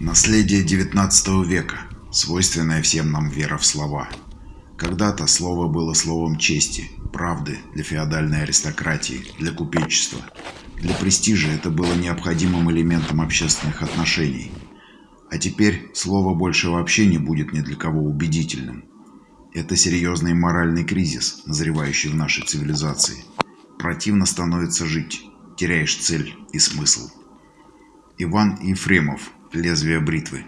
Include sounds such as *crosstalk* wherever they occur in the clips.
Наследие XIX века, свойственная всем нам вера в слова. Когда-то слово было словом чести, правды для феодальной аристократии, для купечества. Для престижа это было необходимым элементом общественных отношений. А теперь слово больше вообще не будет ни для кого убедительным. Это серьезный моральный кризис, назревающий в нашей цивилизации. Противно становится жить, теряешь цель и смысл. Иван Ефремов лезвие бритвы.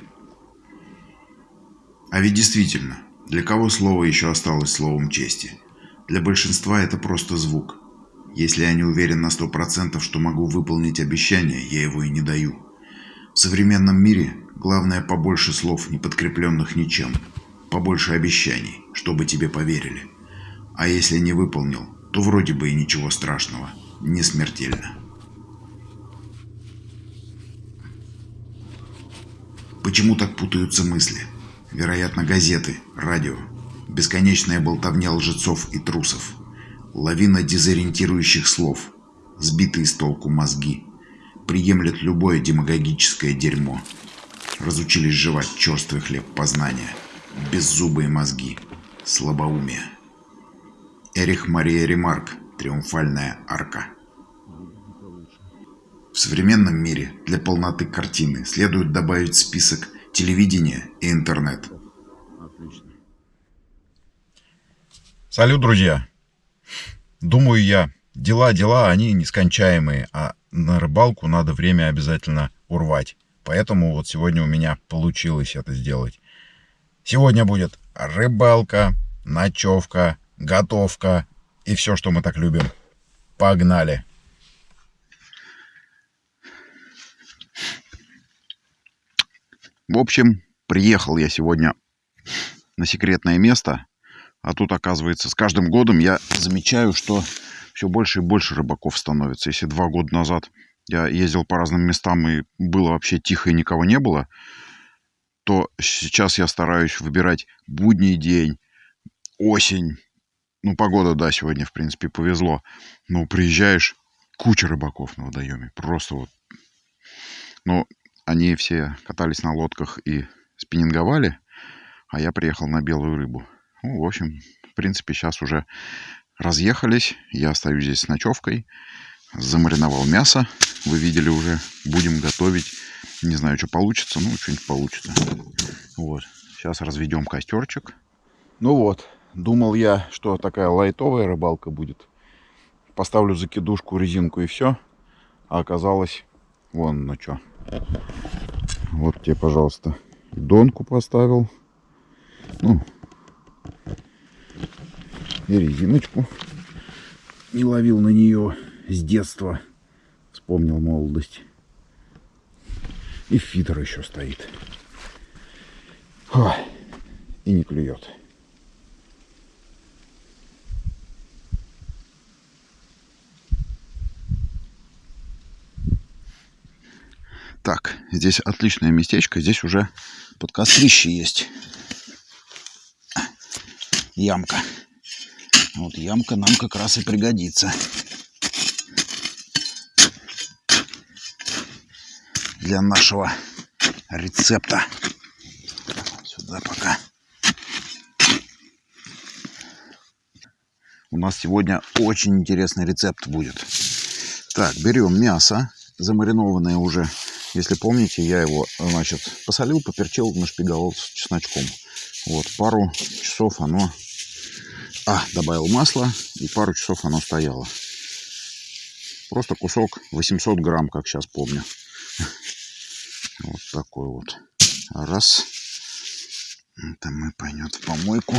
А ведь действительно, для кого слово еще осталось словом чести? Для большинства это просто звук. Если я не уверен на сто процентов, что могу выполнить обещание, я его и не даю. В современном мире главное побольше слов, не подкрепленных ничем. Побольше обещаний, чтобы тебе поверили. А если не выполнил, то вроде бы и ничего страшного. Не смертельно. Почему так путаются мысли? Вероятно, газеты, радио, бесконечная болтовня лжецов и трусов, лавина дезориентирующих слов, сбитые с толку мозги, приемлят любое демагогическое дерьмо, разучились жевать черствый хлеб познания, беззубые мозги, слабоумие. Эрих Мария Ремарк «Триумфальная арка». В современном мире для полноты картины следует добавить список телевидения и интернет. Отлично. Салют, друзья! Думаю я, дела-дела, они нескончаемые, а на рыбалку надо время обязательно урвать. Поэтому вот сегодня у меня получилось это сделать. Сегодня будет рыбалка, ночевка, готовка и все, что мы так любим. Погнали! В общем, приехал я сегодня на секретное место, а тут, оказывается, с каждым годом я замечаю, что все больше и больше рыбаков становится. Если два года назад я ездил по разным местам и было вообще тихо и никого не было, то сейчас я стараюсь выбирать будний день, осень. Ну, погода, да, сегодня, в принципе, повезло. Но приезжаешь, куча рыбаков на водоеме. Просто вот. Ну, они все катались на лодках и спиннинговали, а я приехал на белую рыбу. Ну, в общем, в принципе, сейчас уже разъехались. Я остаюсь здесь с ночевкой. Замариновал мясо. Вы видели уже. Будем готовить. Не знаю, что получится. Ну, что-нибудь получится. Вот. Сейчас разведем костерчик. Ну вот. Думал я, что такая лайтовая рыбалка будет. Поставлю закидушку, резинку и все. А оказалось вон на что. Вот тебе, пожалуйста, донку поставил. Ну, и резиночку. Не ловил на нее с детства. Вспомнил молодость. И фидер еще стоит. Ой, и не клюет. Так, здесь отличное местечко. Здесь уже под кострище есть. Ямка. Вот ямка нам как раз и пригодится. Для нашего рецепта. Сюда пока. У нас сегодня очень интересный рецепт будет. Так, берем мясо, замаринованное уже если помните, я его, значит, посолил, поперчил, нашпиговал с чесночком. Вот, пару часов оно... А, добавил масло, и пару часов оно стояло. Просто кусок 800 грамм, как сейчас помню. *laughs* Вот такой вот. Раз. Это мы пойдет в помойку.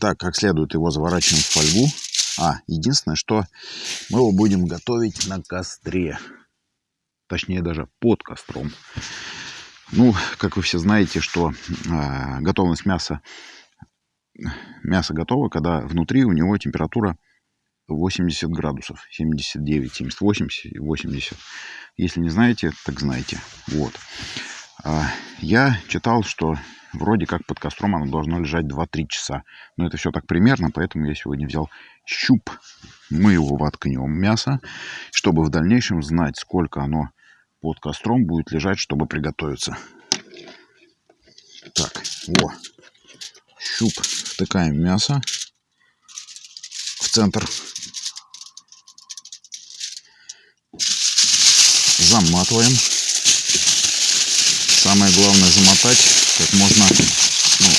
Так, как следует его заворачиваем в фольгу. А, единственное, что мы его будем готовить на костре. Точнее, даже под костром. Ну, как вы все знаете, что э, готовность мяса, мясо готово, когда внутри у него температура 80 градусов, 79, 78, 80. Если не знаете, так знаете. Вот. А, я читал, что вроде как под костром оно должно лежать 2-3 часа. Но это все так примерно, поэтому я сегодня взял щуп. Мы его воткнем, мясо, чтобы в дальнейшем знать, сколько оно под костром будет лежать, чтобы приготовиться. Так, во. Щуп втыкаем мясо в центр. Заматываем. Самое главное замотать как можно, ну,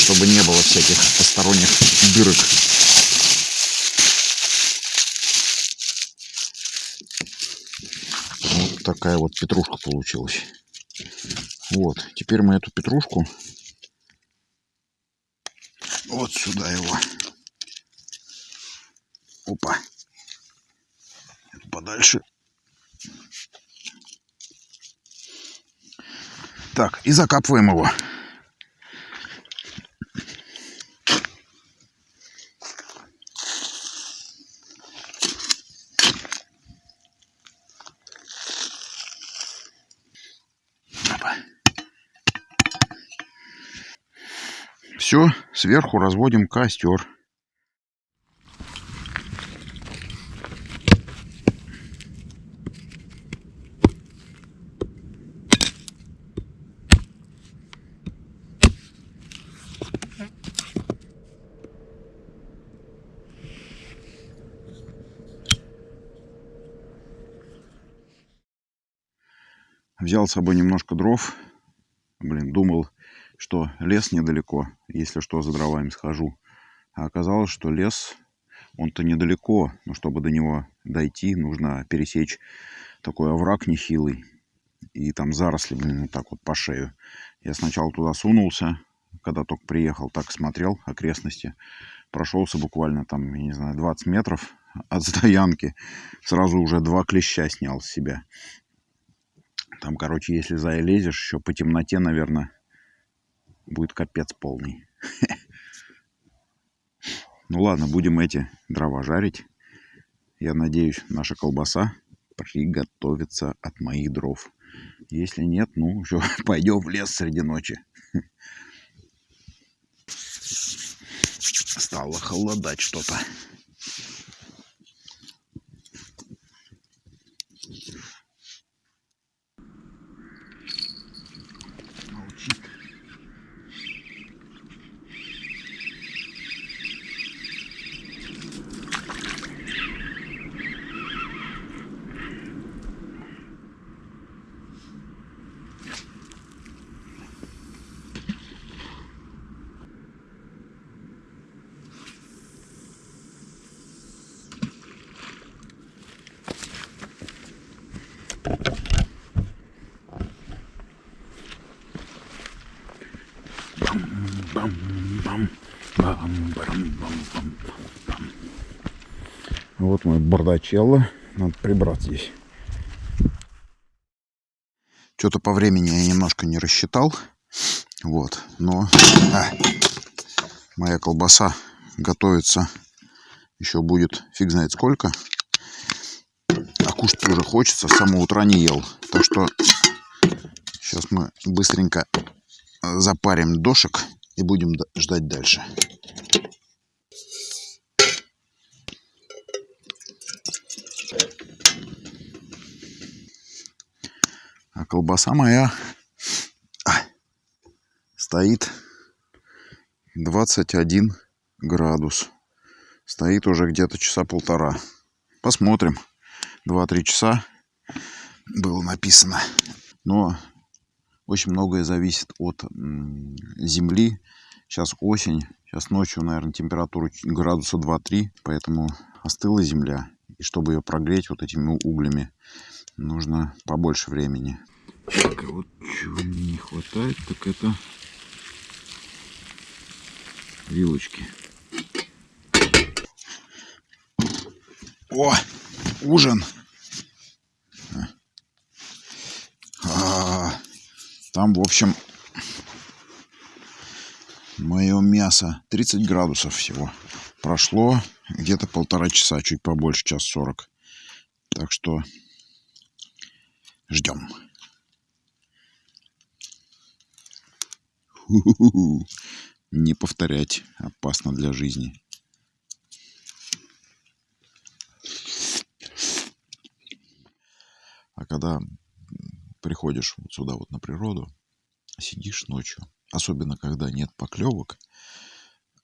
чтобы не было всяких посторонних дырок. Вот такая вот петрушка получилась. Вот, теперь мы эту петрушку вот сюда его. Опа. Подальше. Так, и закапываем его. Все, сверху разводим костер. Взял с собой немножко дров. Блин, думал, что лес недалеко, если что, за дровами схожу. А оказалось, что лес, он-то недалеко, но чтобы до него дойти, нужно пересечь такой овраг нехилый. И там заросли, блин, вот так вот по шею. Я сначала туда сунулся, когда только приехал, так смотрел окрестности. Прошелся буквально там, я не знаю, 20 метров от стоянки. Сразу уже два клеща снял с себя. Там, короче, если залезешь, еще по темноте, наверное, будет капец полный. *laughs* Ну ладно, будем эти дрова жарить. Я надеюсь, наша колбаса приготовится от моих дров. Если нет, ну, еще *laughs* пойдем в лес среди ночи. *laughs* Стало холодать что-то. Вот мой бардачелло. Надо прибрать здесь. Что-то по времени я немножко не рассчитал. Вот. Но а, моя колбаса готовится. Еще будет фиг знает сколько. А кушать тоже хочется. С самого утра не ел. Так что сейчас мы быстренько запарим дошек и будем ждать дальше. Колбаса моя стоит 21 градус. Стоит уже где-то часа полтора. Посмотрим. 2-3 часа было написано. Но очень многое зависит от земли. Сейчас осень. Сейчас ночью, наверное, температура градуса 2-3. Поэтому остыла земля. И чтобы ее прогреть вот этими углями, нужно побольше времени. Так, а вот чего мне не хватает, так это вилочки. О, ужин. А, там, в общем, мое мясо 30 градусов всего. Прошло где-то полтора часа, чуть побольше, час сорок. Так что ждем. *laughs* Не повторять. Опасно для жизни. А когда приходишь вот сюда вот на природу, сидишь ночью, особенно когда нет поклевок,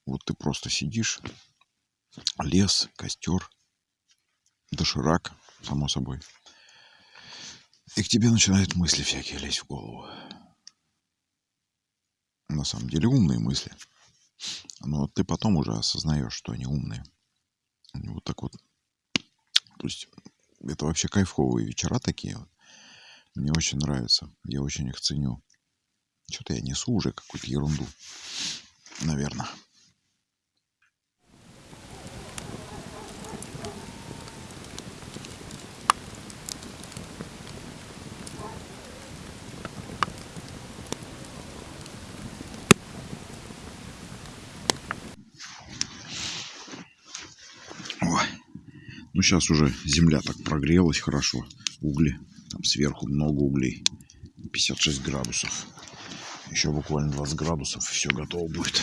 вот ты просто сидишь, лес, костер, доширак, само собой. И к тебе начинают мысли всякие лезть в голову. На самом деле умные мысли. Но ты потом уже осознаешь, что они умные. Вот так вот. То есть это вообще кайфовые вечера такие. Мне очень нравится. Я очень их ценю. Что-то я несу уже какую-то ерунду. Наверное. Ну, сейчас уже земля так прогрелась хорошо. Угли. Там сверху много углей. 56 градусов. Еще буквально 20 градусов, и все готово будет.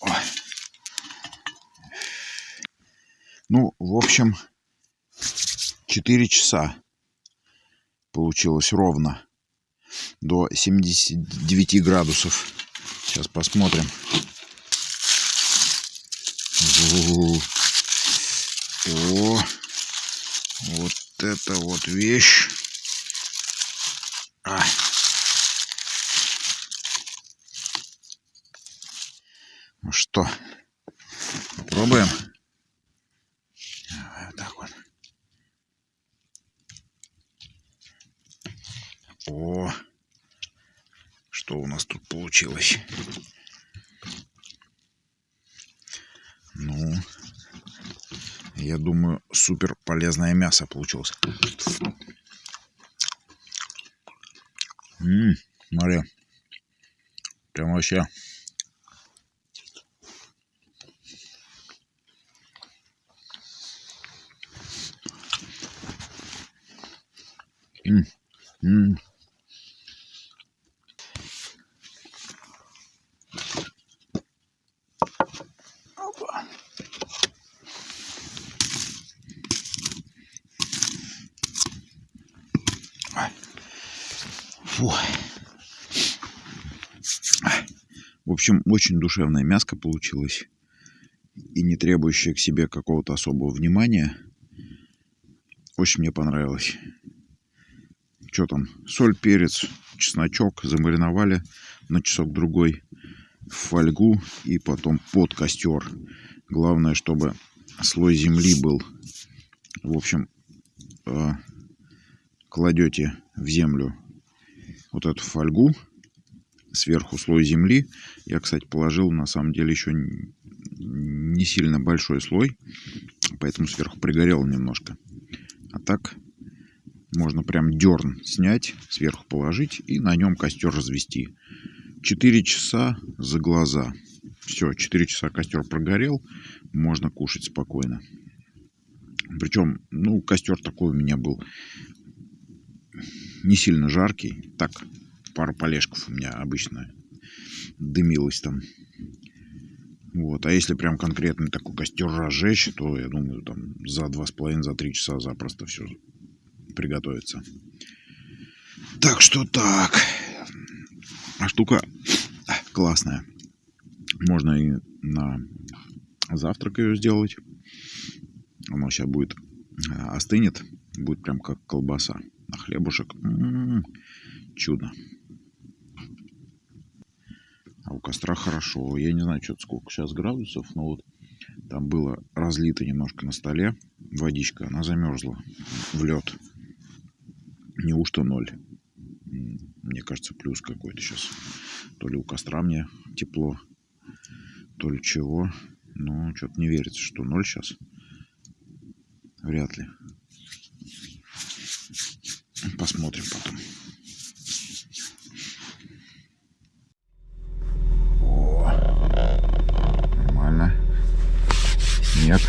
Ой. Ну, в общем, 4 часа получилось ровно до 79 градусов. Сейчас посмотрим. О, вот это вот вещь. А. Ну что, попробуем? Давай вот так вот. О, что у нас тут получилось? Ну, я думаю, супер полезное мясо получилось. Ммм, смотри. Прям вообще очень душевное мяско получилось. И не требующее к себе какого-то особого внимания. Очень мне понравилось что там, соль, перец, чесночок замариновали на часок-другой в фольгу и потом под костер. Главное, чтобы слой земли был. В общем, э, кладете в землю вот эту фольгу, сверху слой земли. Я, кстати, положил на самом деле еще не сильно большой слой, поэтому сверху пригорело немножко. А так можно прям дерн снять, сверху положить и на нем костер развести. 4 часа за глаза. Все, 4 часа костер прогорел, можно кушать спокойно. Причем, ну, костер такой у меня был не сильно жаркий. Так, пару полежков у меня обычно дымилось там. Вот. А если прям конкретный такой костер разжечь, то я думаю, там за два с половиной, за три часа запросто все приготовиться. Так что так. А штука классная. Можно и на завтрак ее сделать. Оно сейчас будет а, остынет. Будет прям как колбаса. На хлебушек. М -м -м, чудо. А у костра хорошо. Я не знаю, что сколько сейчас градусов, но вот там было разлито немножко на столе водичка. Она замерзла в лед. Неужто ноль? Мне кажется, плюс какой-то сейчас. То ли у костра мне тепло, то ли чего. Но что-то не верится, что ноль сейчас. Вряд ли. посмотрим потом. О, нормально. Снег.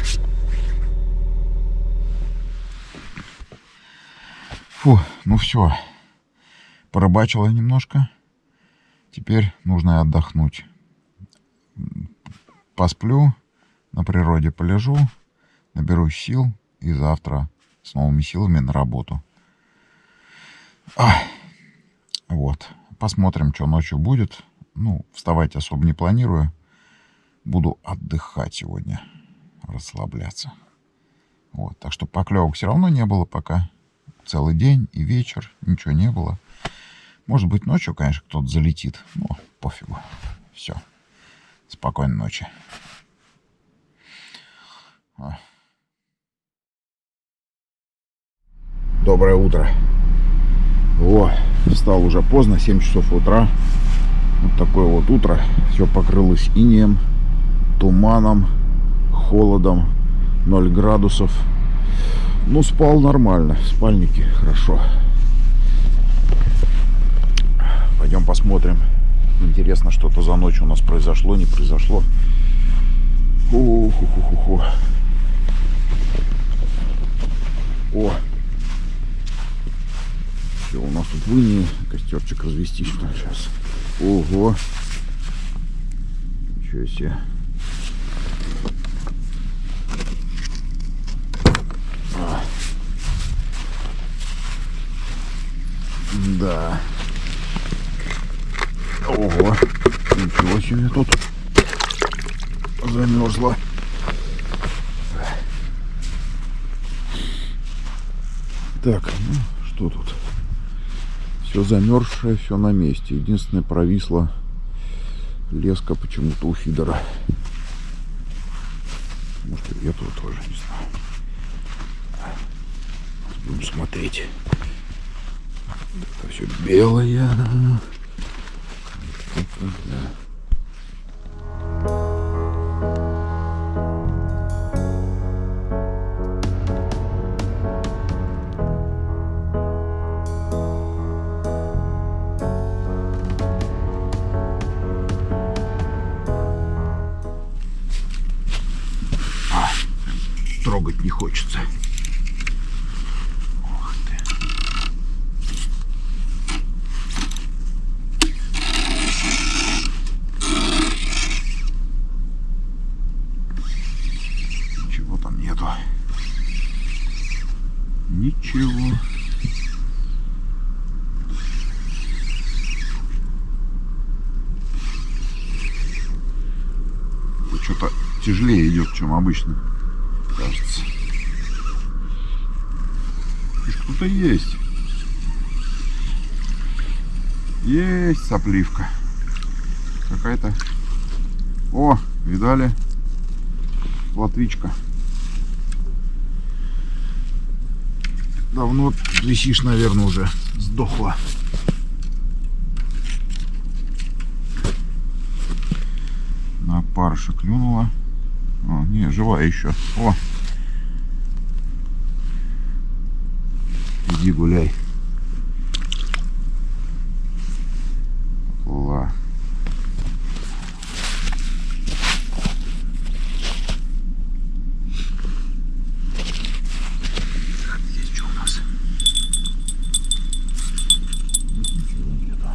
Фу, ну все. Порыбачила немножко. Теперь нужно отдохнуть. Посплю, на природе полежу, наберусь сил и завтра с новыми силами на работу. А, вот. Посмотрим, что ночью будет. Ну, вставать особо не планирую. Буду отдыхать сегодня, расслабляться. Вот. Так что поклевок все равно не было пока. Целый день и вечер, ничего не было. Может быть, ночью, конечно, кто-то залетит. Но пофигу. Все. Спокойной ночи. А. Доброе утро. О, встал уже поздно, 7 часов утра. Вот такое вот утро. Все покрылось инеем, туманом, холодом, 0 градусов. Ну, спал нормально, в спальнике хорошо. Пойдем посмотрим. Интересно, что-то за ночь у нас произошло, не произошло. Ух-ух-ух-ух. О, все, у нас тут выни костерчик развести что сейчас. Ого. Ничего себе. А. Да. Ого. Ничего себе тут замерзла. Так, ну что тут? Все замерзшее, все на месте. Единственное, провисла леска почему-то у фидера. Может, и этого тоже, не знаю. Будем смотреть. Все белое. Да. Тяжелее идет, чем обычно кажется. Что-то есть. Есть сопливка. Какая-то. О, видали? Латвичка. Давно висишь, наверное, уже сдохла. На парша клюнула. О, не, живая еще. О! Иди гуляй. Ла. Здесь что у нас? Ничего нету.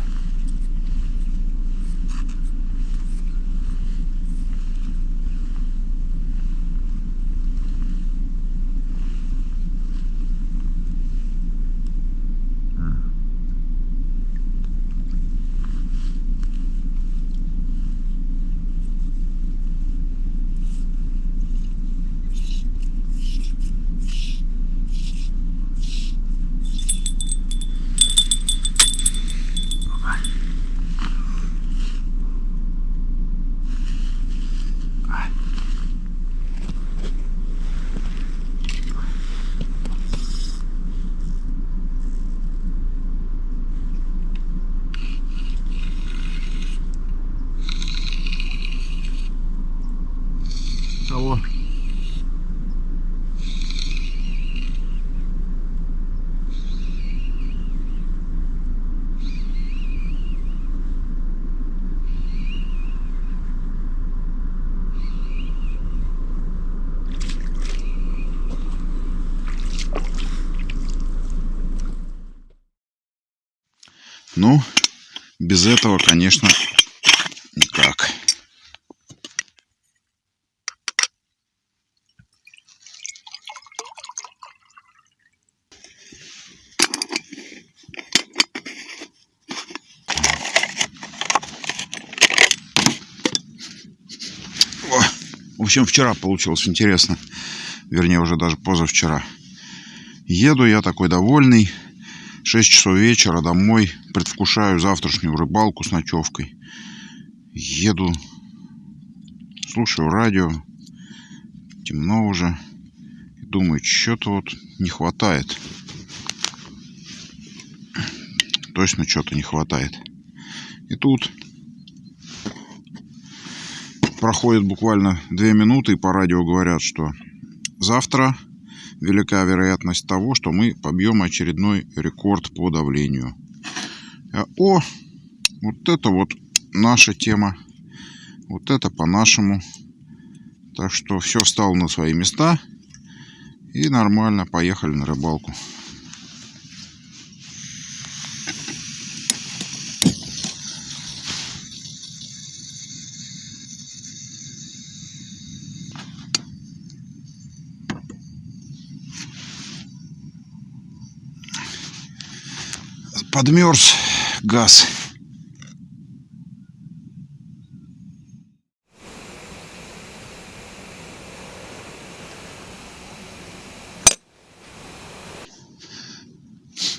Ну, без этого, конечно, никак. В общем, вчера получилось интересно. Вернее, уже даже позавчера. Еду я такой довольный. 6 часов вечера домой. Предвкушаю завтрашнюю рыбалку с ночевкой. Еду. Слушаю радио. Темно уже. Думаю, что-то вот не хватает. Точно что-то не хватает. И тут проходит буквально две минуты, и по радио говорят, что завтра велика вероятность того, что мы побьем очередной рекорд по давлению. О, вот это вот наша тема. Вот это по-нашему. Так что все встало на свои места. И нормально, поехали на рыбалку. подмерз газ.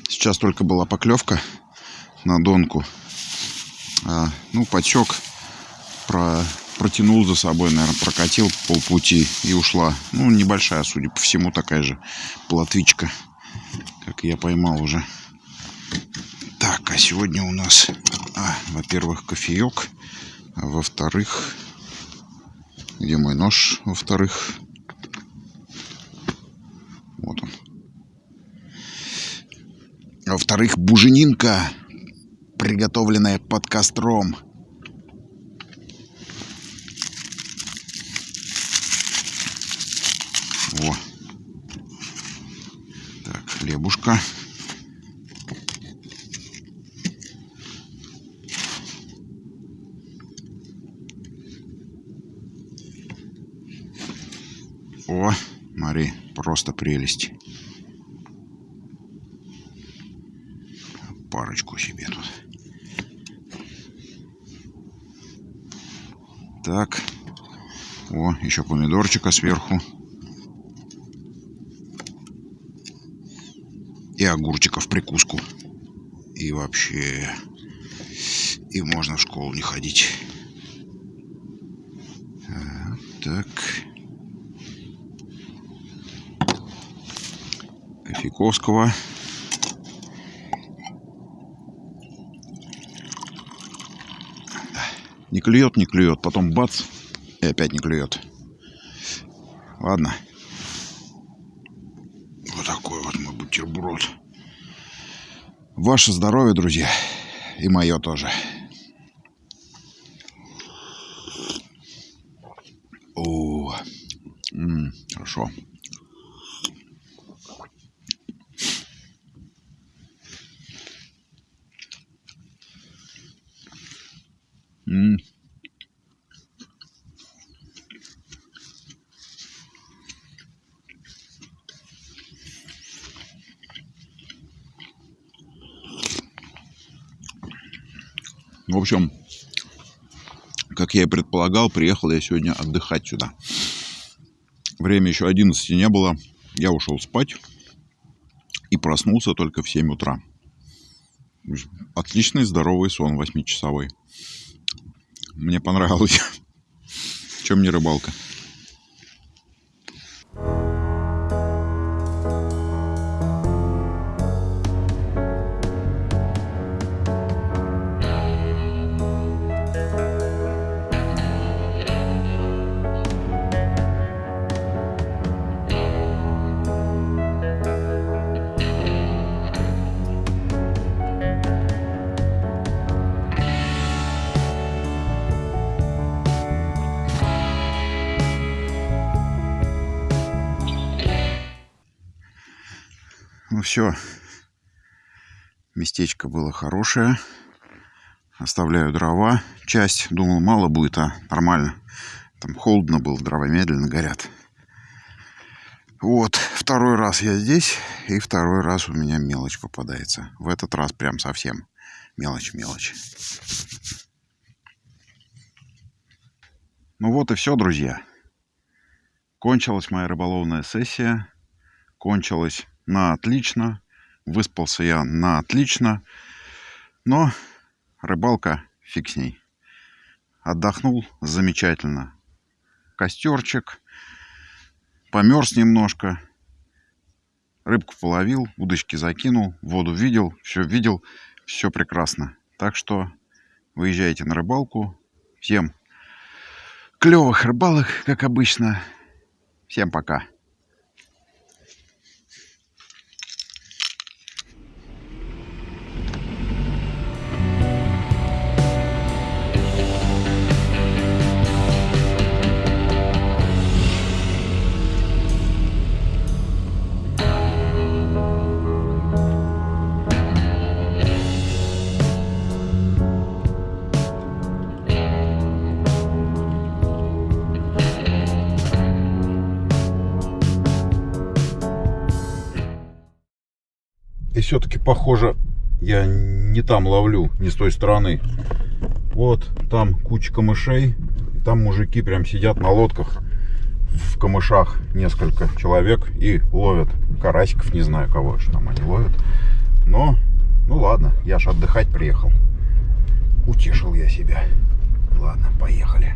Сейчас только была поклевка на донку. А, ну, подсек, про, протянул за собой, наверное, прокатил полпути и ушла. Ну, небольшая, судя по всему, такая же плотвичка, как я поймал уже. А сегодня у нас, а, во-первых, кофеек, а во-вторых, где мой нож, во-вторых, вот он. Во-вторых, буженинка, приготовленная под костром. О. Так, хлебушка. О, Мари, просто прелесть. Парочку себе тут. Так. О, еще помидорчика сверху. И огурчика в прикуску. И вообще... И можно в школу не ходить. А, так. Кофейковского. Не клюет, не клюет. Потом бац, и опять не клюет. Ладно. Вот такой вот мой бутерброд. Ваше здоровье, друзья. И мое тоже. О, м -м, хорошо. Общем, как я и предполагал, приехал я сегодня отдыхать сюда. Время еще 11 не было. Я ушел спать и проснулся только в 7 утра. Отличный здоровый сон 8-часовой. Мне понравилось. *laughs* Чем не рыбалка? Все. Местечко было хорошее. Оставляю дрова. Часть, думал, мало будет, а нормально. Там холодно было, дрова медленно горят. Вот, второй раз я здесь, и второй раз у меня мелочь попадается. В этот раз прям совсем мелочь-мелочь. Ну вот и все, друзья. Кончилась моя рыболовная сессия. Кончилась на отлично. Выспался я на отлично. Но рыбалка фиг с ней. Отдохнул замечательно. Костерчик. Померз немножко. Рыбку половил, удочки закинул, воду видел, все видел, все прекрасно. Так что выезжайте на рыбалку. Всем клевых рыбалок, как обычно. Всем пока. Все-таки похоже, я не там ловлю, не с той стороны. Вот там куча камышей. И там мужики прям сидят на лодках в камышах несколько человек и ловят карасиков, не знаю кого что там они ловят. Но, ну ладно, я ж отдыхать приехал. Утешил я себя. Ладно, поехали.